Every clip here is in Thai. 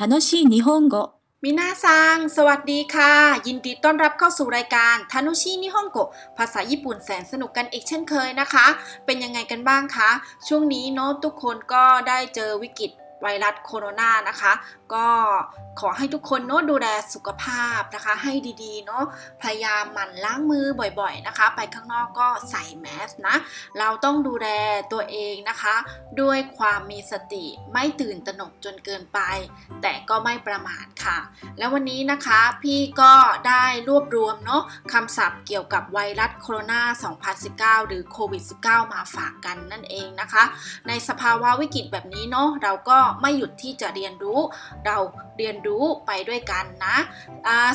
楽しい日本語 มินาซัง สวัสดีค่ะ ยินดีต้อนรับเข้าสู่รายการทานุชินิฮงโกภาษาญี่ปุ่นแสนสนุกกันอีกเช่นเคยนะคะ เป็นยังไงกันบ้างคะ ช่วงนี้เนาะทุกคนก็ได้เจอวิกฤต ไวรัสโคโรนานะคะ ก็ขอให้ทุกคนเนาะดูแลสุขภาพนะคะ ให้ดีๆเนาะพยายามหมั่นล้างมือบ่อยๆนะคะ ไปข้างนอกก็ใส่แมสนะ เราต้องดูแลตัวเองนะคะ ด้วยความมีสติไม่ตื่นตระหนกจนเกินไป แต่ก็ไม่ประมาทค่ะ แล้ววันนี้นะคะพี่ก็ได้รวบรวมเนาะคำศัพท์เกี่ยวกับไวรัสโคโรนา 2019 หรือโควิด -19 มาฝากกันนั่นเองนะคะ ในสภาวะวิกฤตแบบนี้เนาะเราก็ไม่หยุดที่จะเรียนรู้ เราเรียนรู้ไปด้วยกันนะ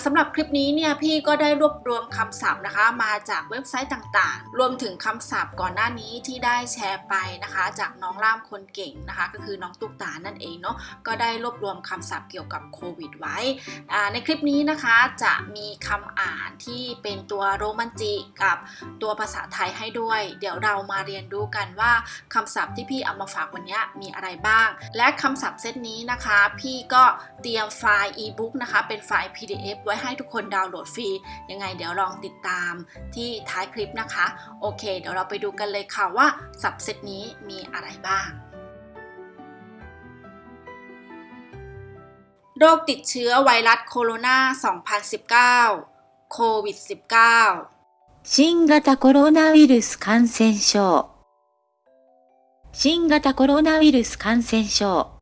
สำหรับคลิปนี้เนี่ยพี่ก็ได้รวบรวมคำศัพท์นะคะ มาจากเว็บไซต์ต่างๆ รวมถึงคำศัพท์ก่อนหน้านี้ที่ได้แชร์ไปนะคะ จากน้องล่ามคนเก่งนะคะ ก็คือน้องตุ๊กตานั่นเองเนาะก็ได้รวบรวมคำศัพท์เกี่ยวกับโควิดไว้ในคลิปนี้นะคะจะมีคำอ่านที่เป็นตัวโรมันจิกับตัวภาษาไทยให้ด้วย เดี๋ยวเรามาเรียนรู้กันว่าคำศัพท์ที่พี่เอามาฝากวันนี้มีอะไรบ้าง และคำศัพท์เซตนี้นะคะ พี่ก็เตรียมไฟล์ e-book นะคะ เป็นไฟล์ PDF ไว้ให้ทุกคนดาวน์โหลดฟรี ยังไงเดี๋ยวลองติดตามที่ท้ายคลิปนะคะ โอเค เดี๋ยวเราไปดูกันเลยค่ะว่าศัพท์เซตนี้มีอะไรบ้าง โรคติดเชื้อไวรัสโคโรนา 2019 โควิด -19 新型コロナウイルス感染症 新型コロナウイルス感染症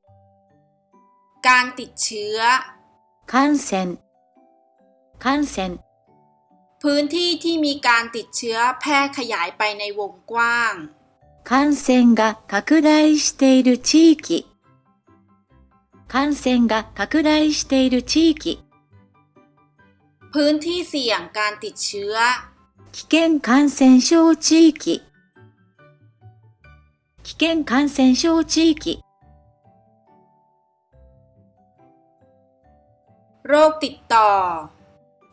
การติดเชื้อ 感染感染 พื้นที่ที่มีการติดเชื้อแพร่ขยายไปในวงกว้าง 感染が拡大している地域感染が拡大している地域 พื้นที่เสี่ยงการติดเชื้อ 危険感染症地域 危険感染症地域 โรคติดต่อ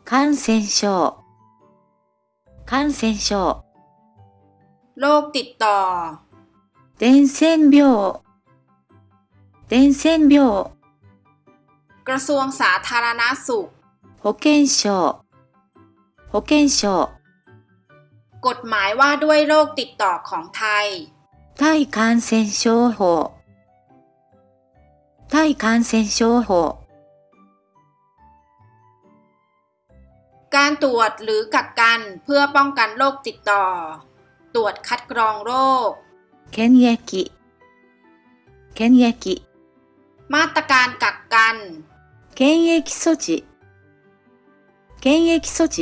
感染症感染症 โรคติดต่อ 伝染病伝染病 กระทรวงสาธารณสุข 保健省保健省 กฎหมายว่าด้วยโรคติดต่อของไทย 対感染症法対感染症法 การตรวจหรือกักกันเพื่อป้องกันโรคติดต่อ ตรวจคัดกรองโรค 検疫検疫 มาตรการกักกัน 検疫措置検疫措置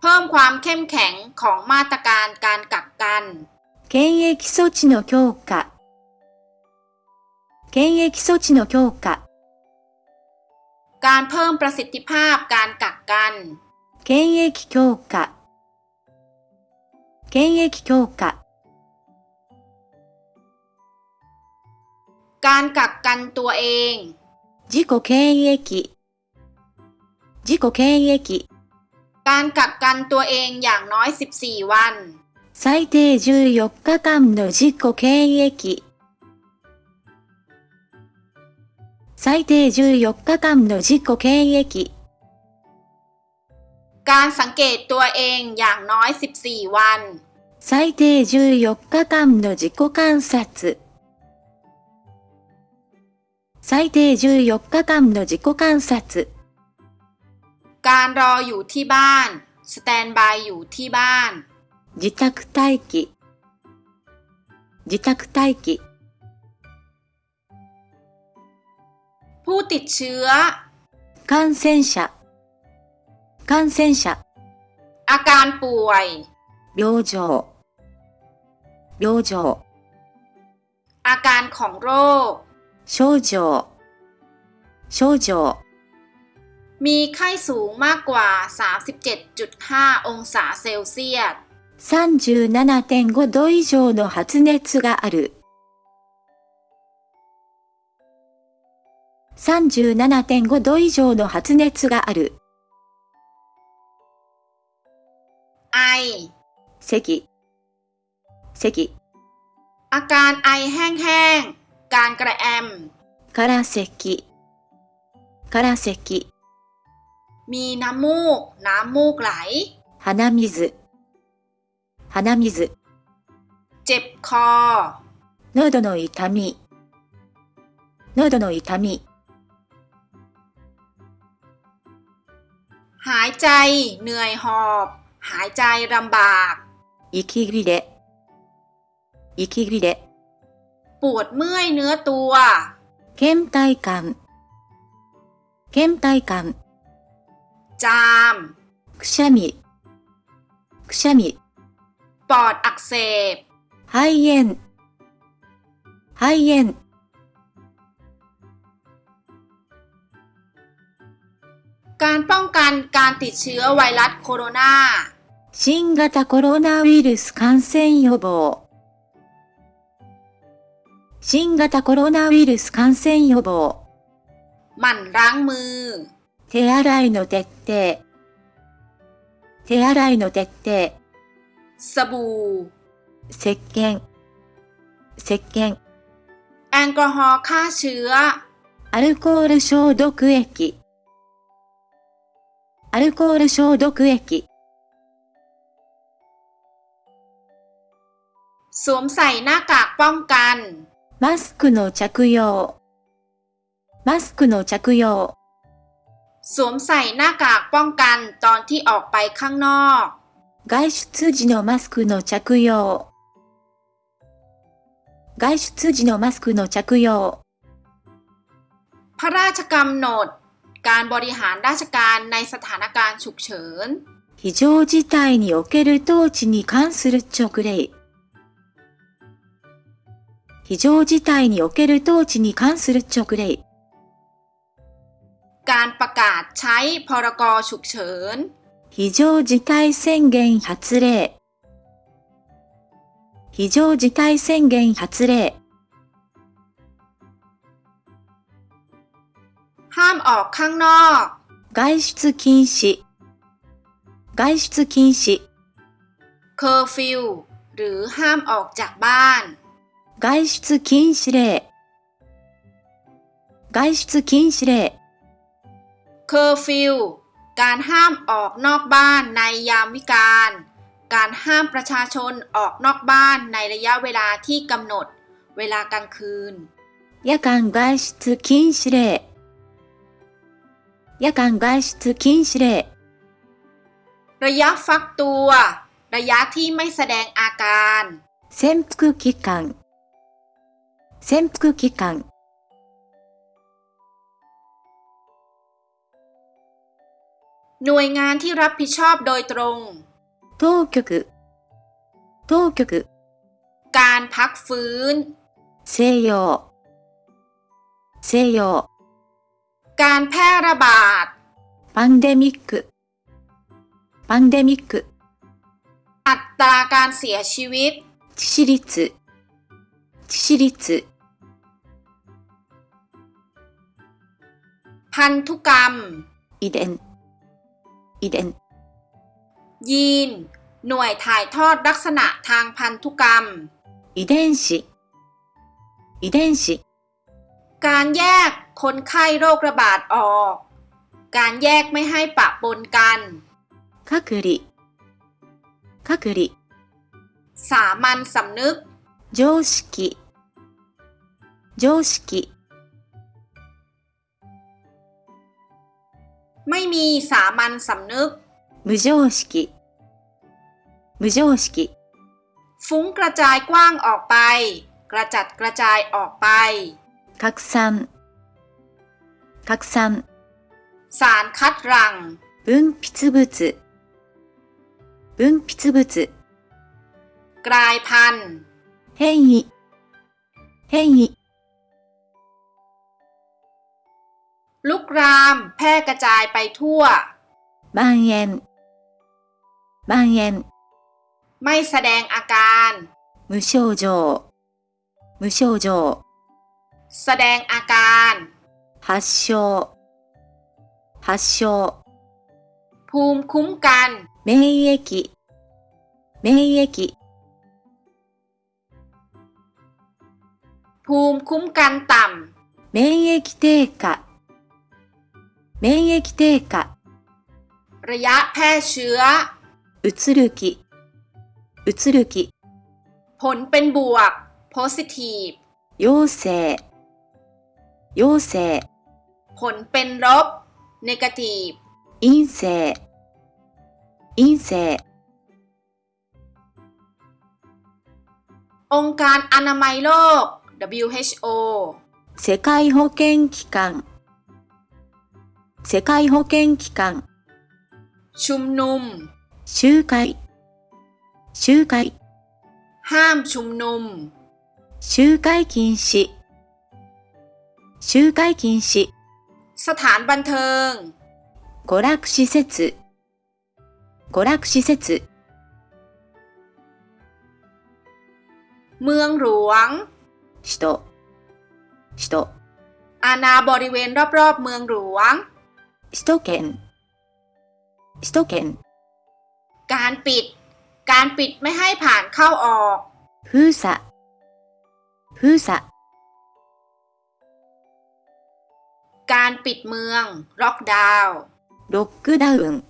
เพิ่มความเข้มแข็งของมาตรการการกักกัน 検疫措置の強化検疫措置の強化 การเพิ่มประสิทธิภาพการกักกัน 検疫強化検疫強化 การกักกันตัวเอง 自己検疫自己検疫 การกักกันตัวเองอย่างน้อย 14 วัน 最低14日間の自己検疫最低14日間の自己検疫 การสังเกตตัวเองอย่างน้อย 14 วัน 最低14日間の自己観察最低14日間の自己観察 การรออยู่ที่บ้าน สแตนบายอยู่ที่บ้าน 自宅待機自宅待機 ผู้ติดเชื้อ 感染者感染者 อาการป่วย 病状病状 อาการของโรค 症状症状 มีไข้สูงมากกว่า 37.5 องศาเซลเซียส 37.5度以上の発熱がある37.5度以上の発熱がある。 ไอ 咳、咳、 อาการไอแห้งๆ การกระแอม から咳、 から咳、 มีน้ำมูก น้ำมูกไหล 鼻水、 鼻水、 เจ็บคอ 喉の痛み、喉の痛み、 หายใจ เหนื่อยหอบ หายใจลำบาก 息切れ、息切れ、 ปวดเมื่อยเนื้อตัว 倦怠感、倦怠感、 จาม くしゃみ、くしゃみ、 ปอดอักเสบ 肺炎、肺炎、 การป้องกันการติดเชื้อไวรัสโคโรนา 新型コロナウイルス感染予防。新型コロナウイルス感染予防。 หมั่นล้างมือ 手洗いの徹底。手洗いの徹底。 สบู่ 石鹸。石鹸。 แอลกอฮอล์ฆ่าเชื้อ アルコール消毒液。アルコール消毒液。 สวมใส่หน้ากากป้องกัน マスクの着用。マスクの着用。 สวมใส่หน้ากากป้องกันตอนที่ออกไปข้างนอก 外出時のマスクの着用。外出時のマスクの着用。 พระราชกำหนด การบริหารราชการในสถานการณ์ฉุกเฉิน 非常事態における統治に関する勅令。非常事態における統治に関する勅令。 การประกาศใช้พรกฉุกเฉิน 非常事態宣言発令。非常事態宣言発令。 ห้ามออกข้างนอก 外出禁止。外出禁止。 เคอร์ฟิวหรือห้ามออกจากบ้าน 外出禁止令。外出禁止令。 เคอร์ฟิว การห้ามออกนอกบ้านในยามวิกาล การห้ามประชาชนออกนอกบ้านในระยะเวลาที่กำหนด เวลากลางคืน 夜間外出禁止令。夜間外出禁止令。 ระยะฟักตัว ระยะที่ไม่แสดงอาการ 潜伏期間。潜伏期間。 หน่วยงานที่รับผิดชอบโดยตรง 当局。当局。 การพักฟื้น 西洋。西洋。 การแพร่ระบาด パンデミック。パンデミック。 อัตราการเสียชีวิต 致死率。致死率。 พันธุกรรม 遺伝。 遺伝。 ยีน หน่วยถ่ายทอดลักษณะทางพันธุกรรม 遺伝子。遺伝子。 การแยกคนไข้โรคระบาดออก การแยกไม่ให้ปะปนกัน 隔離。隔離。 สามัญสำนึก 常識。常識。 ไม่มีสามัญสำนึก 無常識。無常識。 ฟุ้งกระจายกว้างออกไป กระจัดกระจายออกไป 拡散。拡散。 สารคัดหรัง 分泌物。分泌物。 กลายพันธุ์ 変異。変異。 ลุกราม แพร่กระจายไปทั่ว 蔓延。蔓延。 ไม่แสดงอาการ 無症状。無症状。 แสดงอาการ 発症。発症。 ภูมิคุ้มกัน 免疫。免疫。 ภูมิคุ้มกันต่ 免疫低下。 免疫低下、 ระยะแพร่เชื้อ うつる気、うつる気、 ผลเป็นบวก positive 陽性、陽性、 ผลเป็นลบ negative 陰性、陰性、 องค์การอนามัยโลก WHO 世界保健機関、 世界保健機関、 ชุมนุม 集会、集会、 ห้ามชุมนุม 集会禁止、集会禁止、 สถานบันเทิง 娯楽施設、娯楽施設、 เมืองหลวง 首都、首都、 อาณาบริเวณรอบๆ เมืองหลวง 首都圏、首都圏、 การปิด การปิดไม่ให้ผ่านเข้าออก 封鎖、封鎖、 การปิดเมืองล็อกดาวน์ ロックダウン、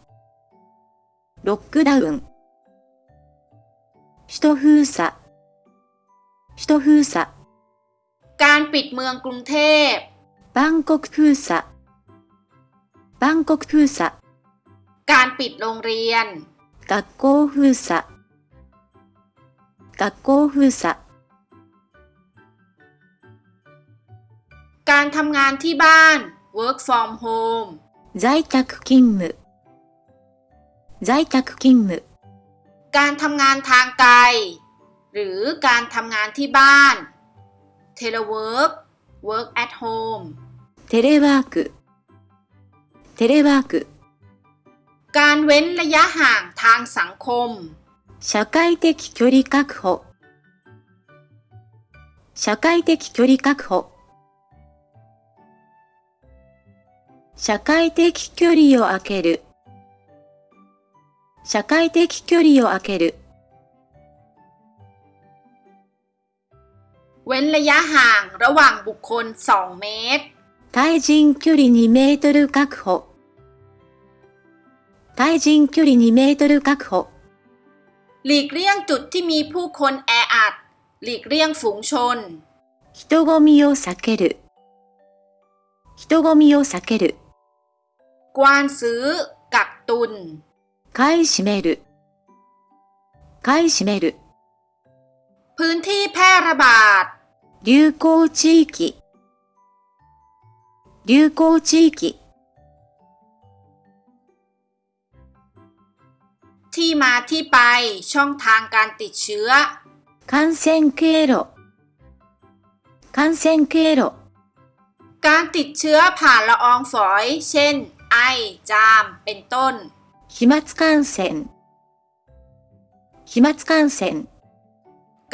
ロックダウン、首都封鎖、首都封鎖、 การปิดเมืองกรุงเทพ バンコク封鎖、 バンコク封鎖、 การปิดโรงเรียน 学校封鎖、学校封鎖、 การทำงานที่บ้าน work from home 在宅勤務、在宅勤務、 การทำงานทางไกล หรือการทำงานที่บ้าน telework work at home テレワーク、 テレワーク、 การเว้นระยะห่างทางสังคม 社会的距離確保、社会的距離確保、社会的距離を空ける、社会的距離を空ける、 เว้นระยะห่างระหว่างบุคคล 2 เมตร 対人距離2メートル確保、対人距離2メートル確保、 หลีกเลี่ยงจุดที่มีผู้คนแออัด หลีกเลี่ยงฝูงชน 人混みを避ける、人混みを避ける、 กวานซื้อ กักตุน 買い占める、買い占める、 พื้นที่แพร่ระบาด 流行地域、 流行地域、 ที่มาที่ไป ช่องทางการติดเชื้อ 感染経路、感染経路、 การติดเชื้อผ่านละอองฝอย เช่น ไอ จาม เป็นต้น 飛沫感染、飛沫感染、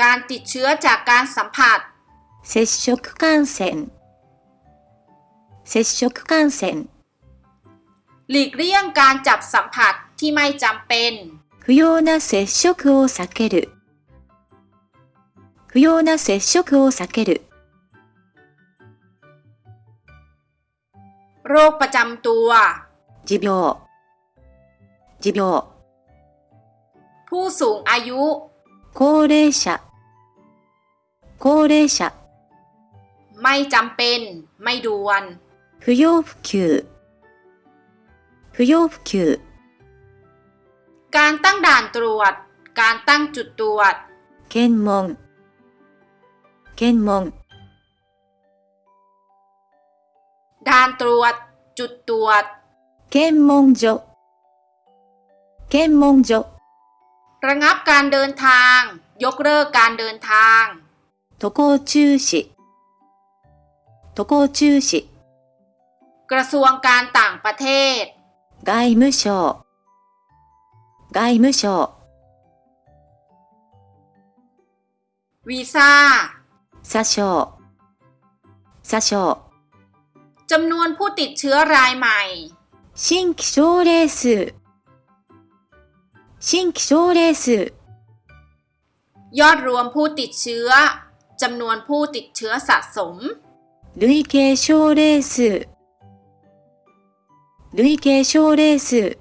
การติดเชื้อจากการสัมผัส 接触感染、 接触感染、 หลีกเลี่ยงการจับสัมผัสที่ไม่จำเป็น 不要な接触を避ける、不要な接触を避ける、 โรคประจำตัว 持病、持病、 ผู้สูงอายุ 高齢者、高齢者、 ไม่จำเป็น ไม่ด่วน 不要不急、不要不急、 การตั้งด่านตรวจ การตั้งจุดตรวจ 検問、検問、 ด่านตรวจ จุดตรวจ 検問所、検問所、 ระงับการเดินทาง ยกเลิกการเดินทาง 渡航中止、渡航中止、 กระทรวงการต่างประเทศ 外務省、外務省、 วีซ่า 詐称、詐称、 จำนวนผู้ติดเชื้อรายใหม่ 新規症例数、新規症例数、 ยอดรวมผู้ติดเชื้อ จำนวนผู้ติดเชื้อสะสม 累計症例数、累 累計症例数、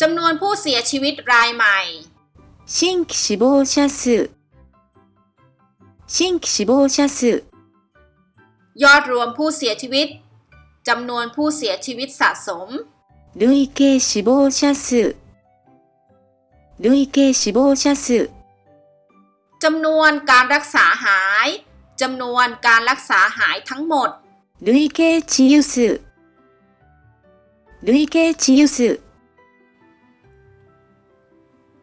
จำนวนผู้เสียชีวิตรายใหม่ 新規死亡者数、新規死亡者数、 ยอดรวมผู้เสียชีวิต จำนวนผู้เสียชีวิตสะสม 累計死亡者数、累計死亡者数、 จำนวนการรักษาหาย จำนวนการรักษาหายทั้งหมด 累計治癒数、累計治癒数、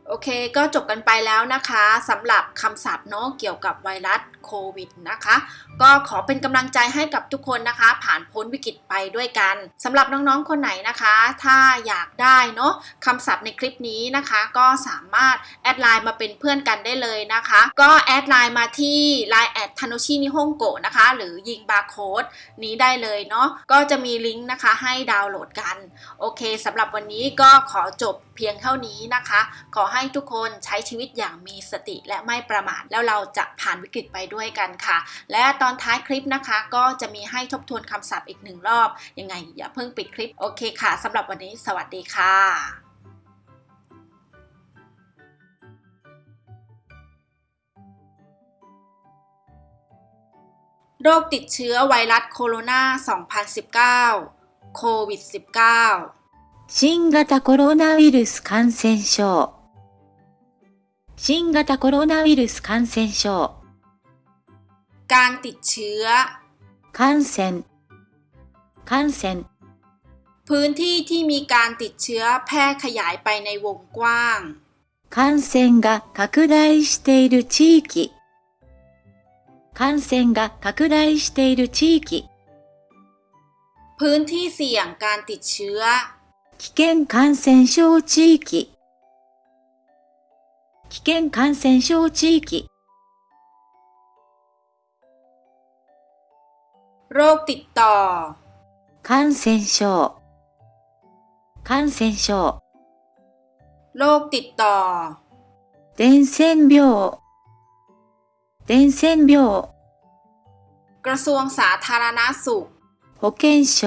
โอเคก็จบกันไปแล้วนะคะสำหรับคำศัพท์เนาะเกี่ยวกับไวรัสโควิดนะคะ ก็ขอเป็นกำลังใจให้กับทุกคนนะคะ ผ่านพ้นวิกฤตไปด้วยกันสำหรับน้องๆคนไหนนะคะ ถ้าอยากได้เนาะคำศัพท์ในคลิปนี้นะคะ ก็สามารถ add LINE มาเป็นเพื่อนกันได้เลยนะคะ ก็ add LINE มาที่ Line แอดทานุชินิฮงโกะนะคะ หรือยิงบาร์โค้ดนี้ได้เลยเนาะก็จะมีลิงก์นะคะให้ดาวน์โหลดกัน โอเคสำหรับวันนี้ก็ขอจบเพียงเท่านี้นะคะ ขอให้ทุกคนใช้ชีวิตอย่างมีสติและไม่ประมาทแล้วเราจะผ่านวิกฤตไปด้วยกันค่ะ และตอนท้ายคลิปนะคะ ก็จะมีให้ทบทวนคำศัพท์อีกหนึ่งรอบ ยังไงอย่าเพิ่งปิดคลิป โอเคค่ะสำหรับวันนี้สวัสดีค่ะ โรคติดเชื้อไวรัสโคโรนา 2019 โควิด -19 新型コロナウイルス感染症、 新型コロナウイルス感染症、 การติดเชื้อ 感染、感染、 พื้นที่ที่มีการติดเชื้อแพร่ขยายไปในวงกว้าง 感染が拡大している地域、感染が拡大している地域、 พื้นที่เสี่ยงการติดเชื้อ 危険感染症地域、 危険感染症地域、 โรคติดต่อ 感染症、感染症、 โรคติดต่อ 伝染病、伝染病、 กระทรวงสาธารณสุข 保健省、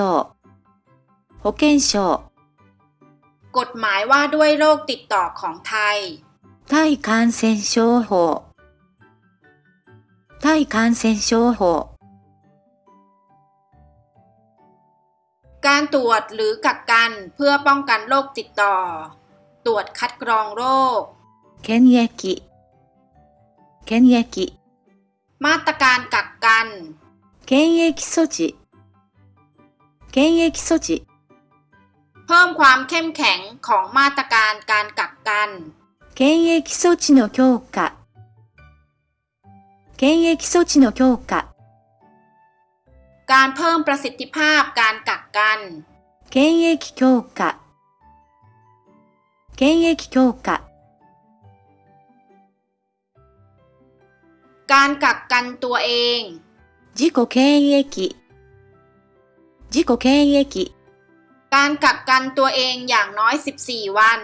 保健省、 กฎหมายว่าด้วยโรคติดต่อของไทย 対感染症法、対感染症法、 การตรวจหรือกักกันเพื่อป้องกันโรคติดต่อ ตรวจคัดกรองโรค 検疫、検疫、 มาตรการกักกัน 検疫措置、検疫措置、 เพิ่มความเข้มแข็งของมาตรการการกักกัน 検疫措置の強化、検疫措置の強化、 การเพิ่มประสิทธิภาพการกักกัน 検疫強化、検疫強化、 การกักกันตัวเอง 自己検疫、自己検疫、 การกักกันตัวเองอย่างน้อย 14 วัน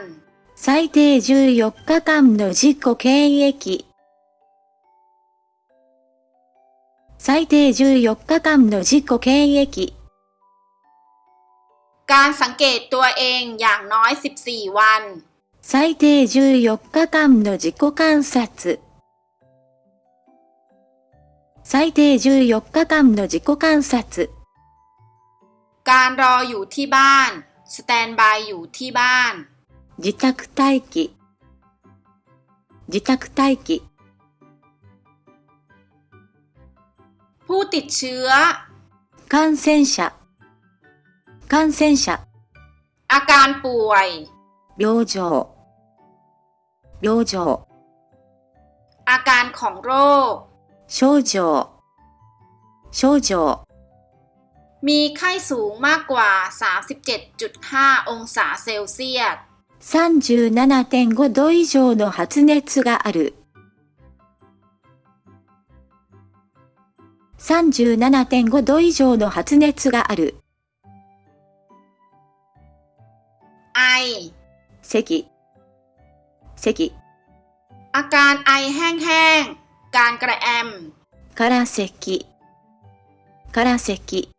最低14日間の自己検疫。最低14日間の自己検疫。 การสังเกตตัวเองอย่างน้อย 14 วัน 最低14日間の自己観察。最低14日間の自己観察。 การรออยู่ที่บ้าน สแตนบายอยู่ที่บ้าน 自宅待機。自宅待機。 ผู้ติดเชื้อ 感染者。感染者。 อาการป่วย 病状。病状。 อาการของโรค 症状。症状。 มีไข้สูงมากกว่า 37.5 องศาเซลเซียส 37.5度以上の発熱がある。37.5度以上の発熱がある。 ไอ 咳。咳。 อาการไอแห้งๆ การกระแอม から咳。 から咳、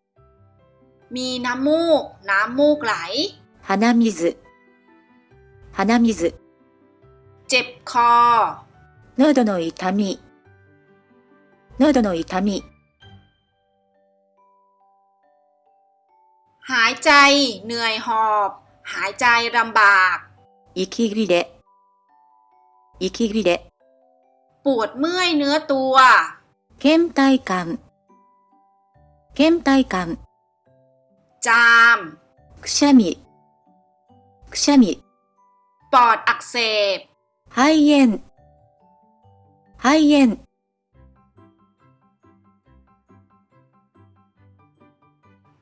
มีน้ำมูก น้ำมูกไหล 鼻水、 鼻水、 เจ็บคอ 喉の痛み、喉の痛み、 หายใจ เหนื่อยหอบ หายใจลำบาก 息切れ、息切れ、 ปวดเมื่อยเนื้อตัว 倦怠感、倦怠感、 จาม くしゃみ、くしゃみ、 ปอดอักเสบ 肺炎、肺炎、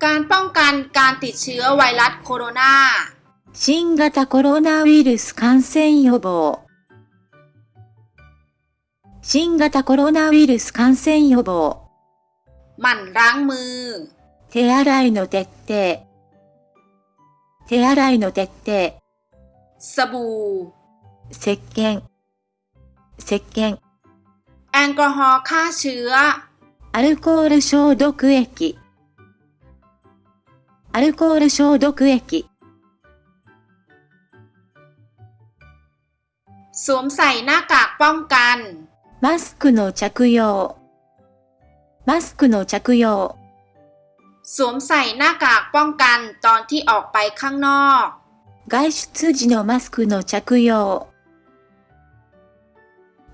การป้องกันการติดเชื้อไวรัสโคโรนา 新型コロナウイルス感染予防。新型コロナウイルス感染予防。 หมั่นล้างมือ 手洗いの徹底。手洗いの徹底。 สบู่ 石鹸。石鹸。 แอลกอฮอล์ฆ่าเชื้อ アルコール消毒液。アルコール消毒液。 สวมใส่หน้ากากป้องกัน マスクの着用。マスクの着用。 สวมใส่หน้ากากป้องกันตอนที่ออกไปข้างนอก 外出時のマスクの着用。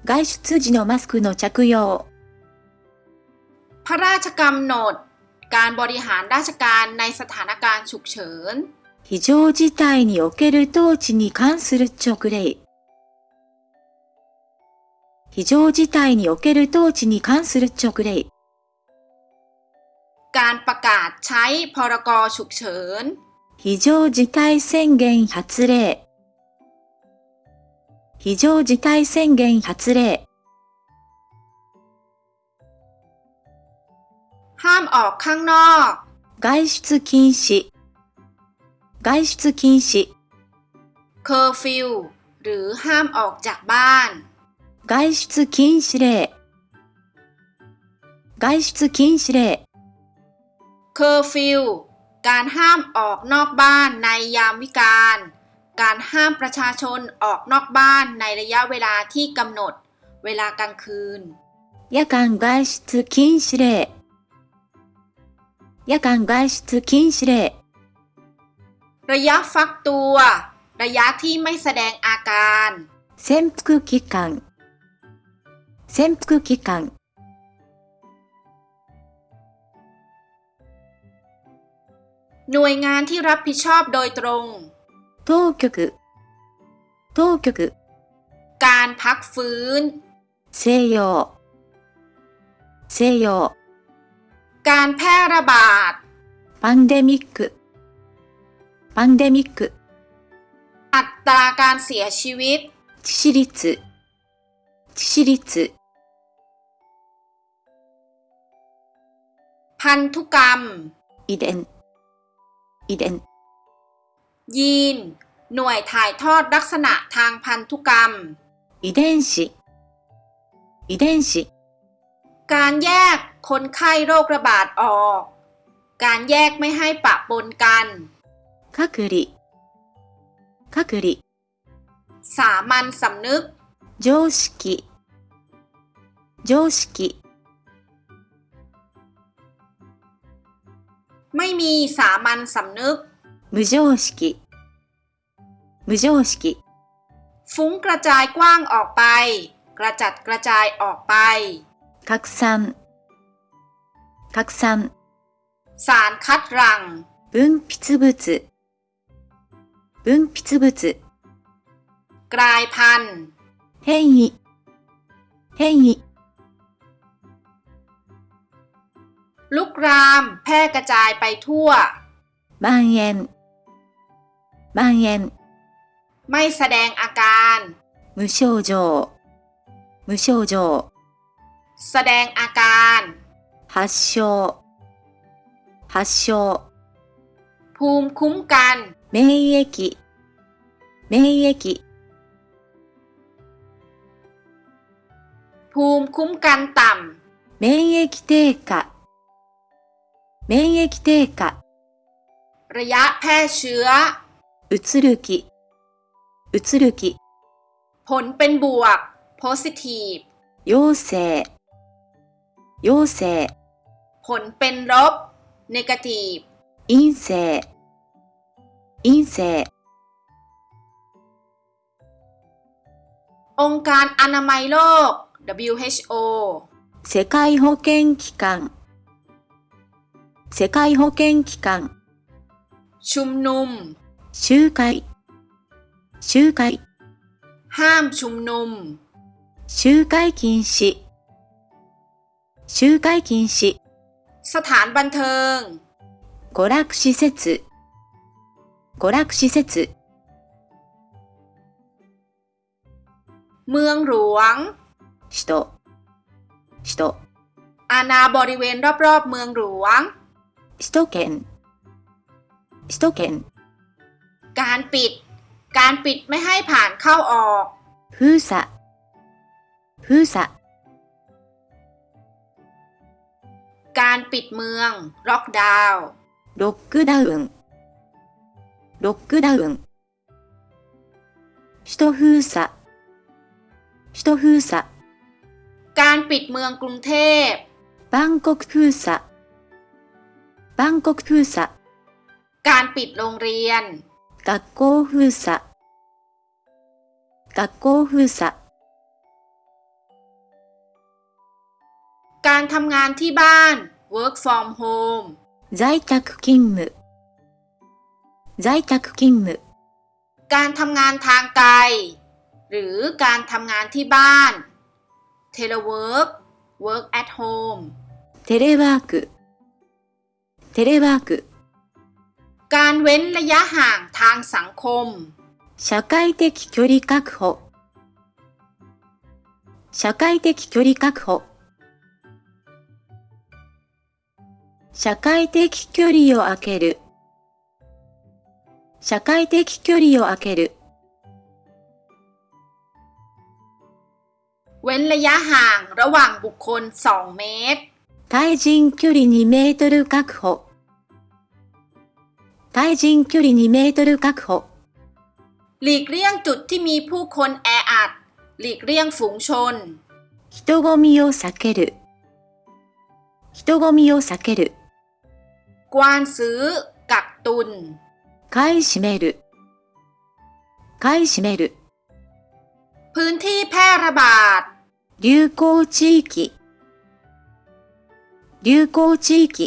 外出時のマスクの着用。 พระราชกำหนด การบริหารราชการในสถานการณ์ฉุกเฉิน 非常事態における統治に関する勅令。非常事態における統治に関する勅令。 การประกาศใช้พรกฉุกเฉิน 非常事態宣言発令。非常事態宣言発令。 ห้ามออกข้างนอก 外出禁止。外出禁止。 เคอร์ฟิวหรือห้ามออกจากบ้าน 外出禁止令。外出禁止令。 เคอร์ฟิว การห้ามออกนอกบ้านในยามวิกาล การห้ามประชาชนออกนอกบ้านในระยะเวลาที่กำหนด เวลากลางคืน 夜間外出禁止令。夜間外出禁止令。 ระยะฟักตัว ระยะที่ไม่แสดงอาการ 潜伏期間。潜伏期間。 หน่วยงานที่รับผิดชอบโดยตรง 当局。当局。 การพักฟื้น 西洋。西洋。 การแพร่ระบาด パンデミック。パンデミック。 อัตราการเสียชีวิต 致死率。致死率。 พันธุกรรม 遺伝。 遺伝。 ยีน หน่วยถ่ายทอดลักษณะทางพันธุกรรม 遺伝子。遺伝子。 การแยกคนไข้โรคระบาดออก การแยกไม่ให้ปะปนกัน 隔離。隔離。 สามัญสำนึก 常識。常識。 ไม่มีสามัญสำนึก 無常識。無常識。 ฟุ้งกระจายกว้างออกไป กระจัดกระจายออกไป 拡散。拡散。 สารคัดหรัง 分泌物。分泌物。 กลายพันธุ์ 変異。変異。 ลุกราม แพร่กระจายไปทั่ว 蔓延。蔓延。 ไม่แสดงอาการ 無症状。無症状。 แสดงอาการ 発症。発症。 ภูมิคุ้มกัน 免疫。免疫。 ภูมิคุ้มกันต่ 免疫低下。 免疫低下、 ระยะแพร่เชื้อ うつる気、うつる気、 ผลเป็นบวก positive 陽性、陽性、 ผลเป็นลบ negative 陰性、陰性、 องค์การอนามัยโลก WHO 世界保健機関、 世界保健機関、 ชุมนุม 集会、集会、 ห้ามชุมนุม 集会禁止、集会禁止、 สถานบันเทิง 娯楽施設、娯楽施設、 เมืองหลวง 首都、首都、 อาณาบริเวณรอบๆ เมืองหลวง 首都圏、首都圏、 การปิด การปิดไม่ให้ผ่านเข้าออก 封鎖、封鎖、 การปิดเมืองล็อกดาวน์ ロックダウン、ロックダウン、首都封鎖、首都封鎖、 การปิดเมืองกรุงเทพ バンコク封鎖、 バンコク封鎖、 การปิดโรงเรียน 学校封鎖、学校封鎖、 การทำงานที่บ้าน work from home 在宅勤務、在宅勤務、 การทำงานทางไกล หรือการทำงานที่บ้าน telework work at home テレワーク、 テレワーク、 การเว้นระยะห่างทางสังคม 社会的距離確保、社会的距離確保、社会的距離を空ける、社会的距離を空ける、 เว้นระยะห่างระหว่างบุคคล 2 เมตร 対人距離2メートル確保、対人距離2メートル確保、 หลีกเลี่ยงจุดที่มีผู้คนแออัด หลีกเลี่ยงฝูงชน 人混みを避ける、人混みを避ける、 กวานซื้อ กักตุน 買い占める、買い占める、 พื้นที่แพร่ระบาด 流行地域、 流行地域、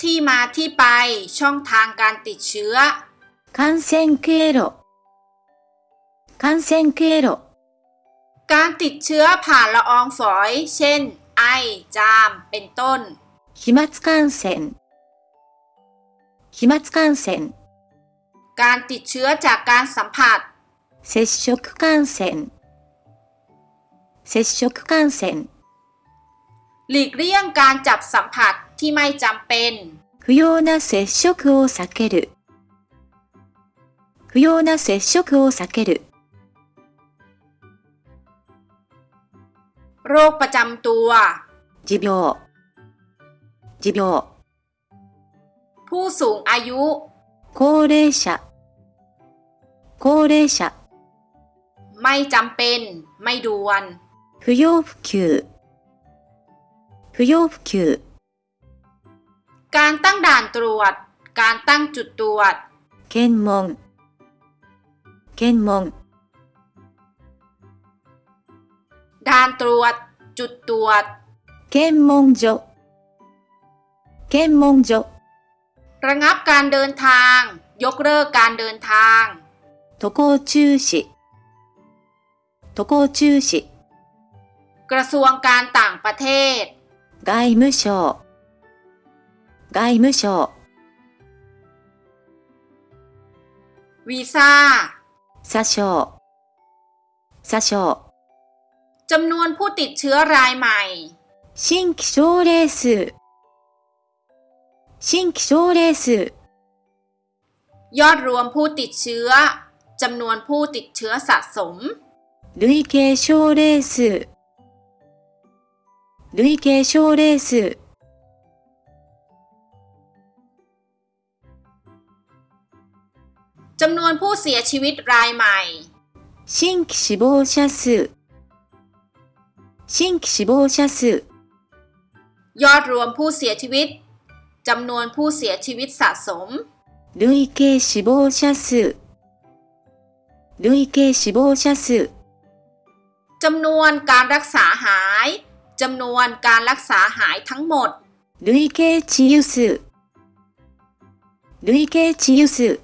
ที่มาที่ไปช่องทางการติดเชื้อ 感染経路、感染経路、 การติดเชื้อผ่านละอองฝอย เช่น ไอ จาม เป็นต้น 飛沫感染、飛沫感染、 การติดเชื้อจากการสัมผัส 接触感染、 接触感染、 หลีกเลี่ยงการจับสัมผัสที่ไม่จำเป็น 不要な接触を避ける、不要な接触を避ける、 โรคประจำตัว 持病、持病、 ผู้สูงอายุ 高齢者、高齢者、 ไม่จำเป็น ไม่ด่วน 不要不急、不要不急、 การตั้งด่านตรวจ การตั้งจุดตรวจ 検問、検問、 ด่านตรวจ จุดตรวจ 検問所、検問所、 ระงับการเดินทาง ยกเลิกการเดินทาง 渡航中止、渡航中止、 กระทรวงการต่างประเทศ 外務省、外務省、 วีซ่า 詐称、詐称、 จำนวนผู้ติดเชื้อรายใหม่ 新規症例数、新規症例数、 ยอดรวมผู้ติดเชื้อ จำนวนผู้ติดเชื้อสะสม 累計症例数、 累計症例数、 จำนวนผู้เสียชีวิตรายใหม่ 新規死亡者数、新規死亡者数、 ยอดรวมผู้เสียชีวิต จำนวนผู้เสียชีวิตสะสม 累計死亡者数、累計死亡者数、 จำนวนการรักษาหาย จำนวนการรักษาหายทั้งหมด 累計治癒数、累計治癒数、